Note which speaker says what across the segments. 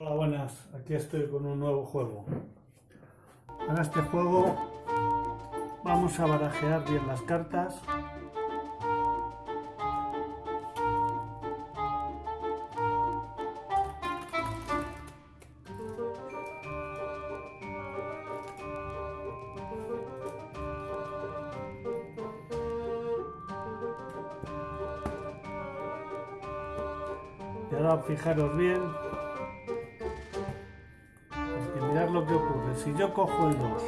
Speaker 1: Hola buenas, aquí estoy con un nuevo juego. En este juego vamos a barajear bien las cartas. Y ahora fijaros bien lo que ocurre. Si yo cojo el 2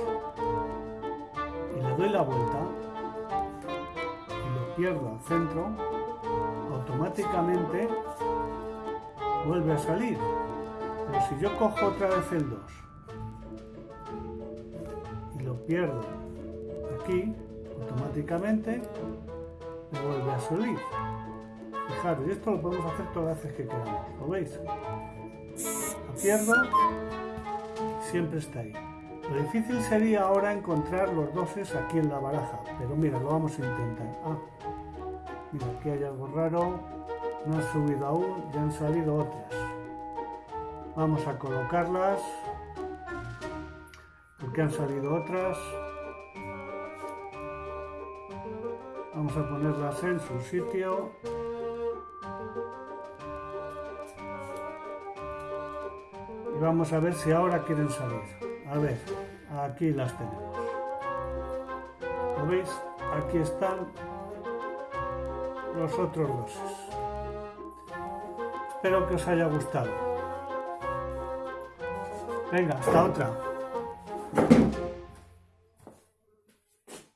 Speaker 1: y le doy la vuelta y lo pierdo al centro, automáticamente vuelve a salir. Pero si yo cojo otra vez el 2 y lo pierdo aquí, automáticamente me vuelve a salir. Fijaros, y esto lo podemos hacer todas las veces que queramos, ¿lo veis? Lo pierdo siempre está ahí. Lo difícil sería ahora encontrar los doses aquí en la baraja, pero mira, lo vamos a intentar. Ah, mira, aquí hay algo raro, no ha subido aún, ya han salido otras. Vamos a colocarlas, porque han salido otras. Vamos a ponerlas en su sitio. Vamos a ver si ahora quieren salir. A ver, aquí las tenemos. ¿Lo veis? Aquí están los otros dos. Espero que os haya gustado. Venga, hasta otra.